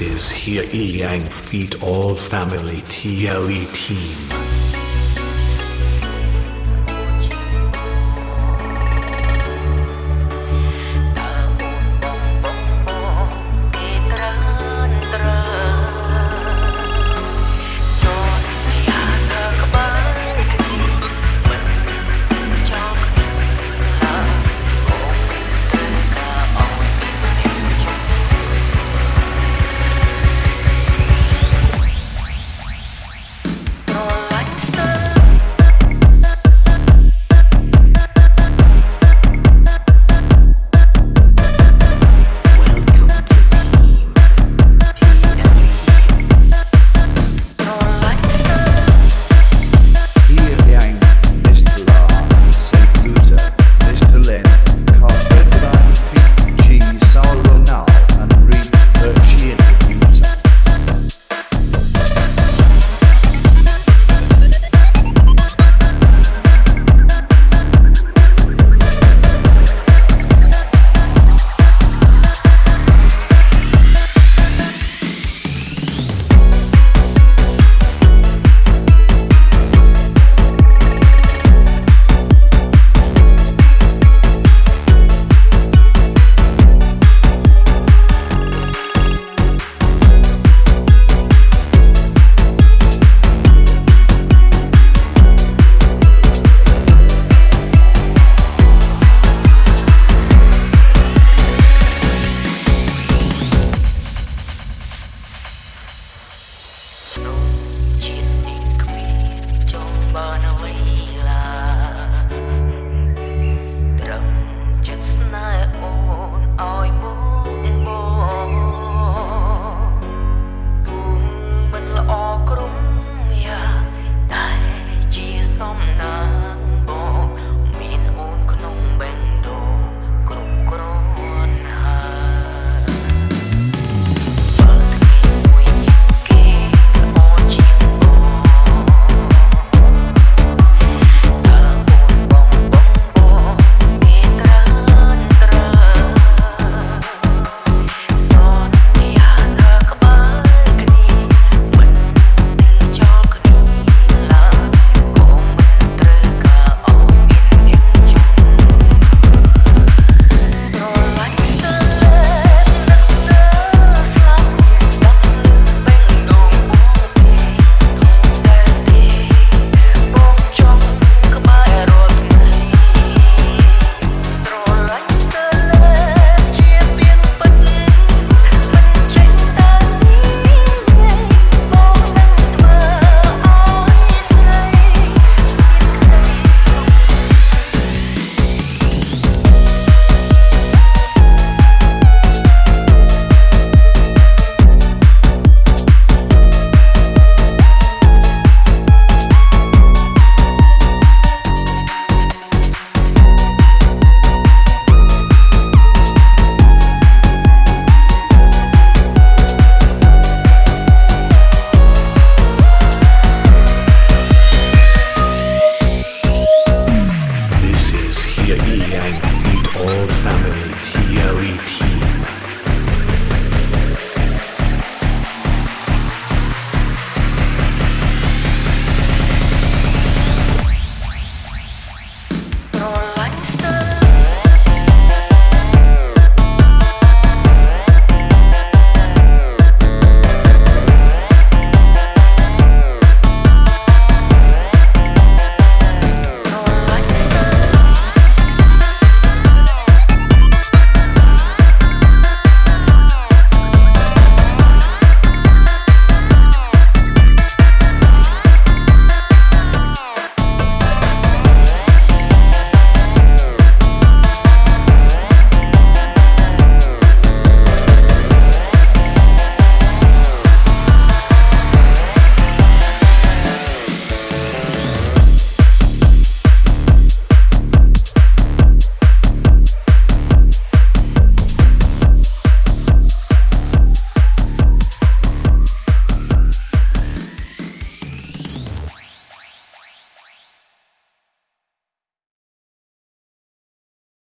Is here Yang Feet All Family TLE Team.